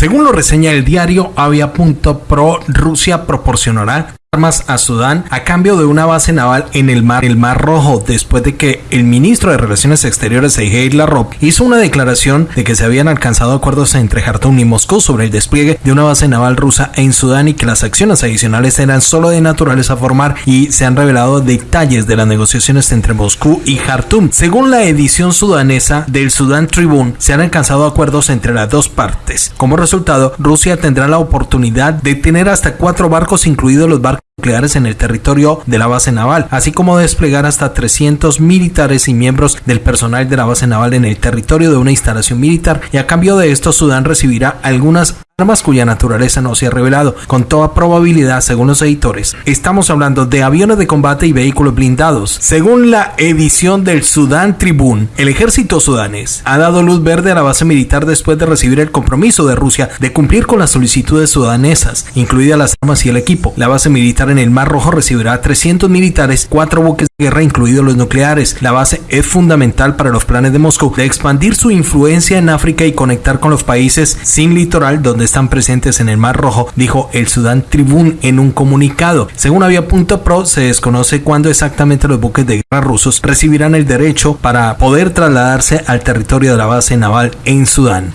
Según lo reseña el diario Avia.pro, Rusia proporcionará armas a Sudán a cambio de una base naval en el mar, el mar Rojo, después de que el ministro de Relaciones Exteriores Sergei Lavrov hizo una declaración de que se habían alcanzado acuerdos entre Jartum y Moscú sobre el despliegue de una base naval rusa en Sudán y que las acciones adicionales eran solo de naturaleza formar y se han revelado detalles de las negociaciones entre Moscú y Jartum. Según la edición sudanesa del Sudan Tribune, se han alcanzado acuerdos entre las dos partes. Como resultado, Rusia tendrá la oportunidad de tener hasta cuatro barcos, incluidos los barcos nucleares en el territorio de la base naval, así como desplegar hasta 300 militares y miembros del personal de la base naval en el territorio de una instalación militar. Y a cambio de esto Sudán recibirá algunas armas cuya naturaleza no se ha revelado. Con toda probabilidad, según los editores, estamos hablando de aviones de combate y vehículos blindados. Según la edición del Sudán Tribune, el ejército sudanés ha dado luz verde a la base militar después de recibir el compromiso de Rusia de cumplir con las solicitudes sudanesas, incluidas las armas y el equipo. La base militar en el Mar Rojo recibirá 300 militares, cuatro buques de guerra, incluidos los nucleares. La base es fundamental para los planes de Moscú de expandir su influencia en África y conectar con los países sin litoral donde están presentes en el Mar Rojo, dijo el Sudán Tribune en un comunicado. Según Avia.pro, se desconoce cuándo exactamente los buques de guerra rusos recibirán el derecho para poder trasladarse al territorio de la base naval en Sudán.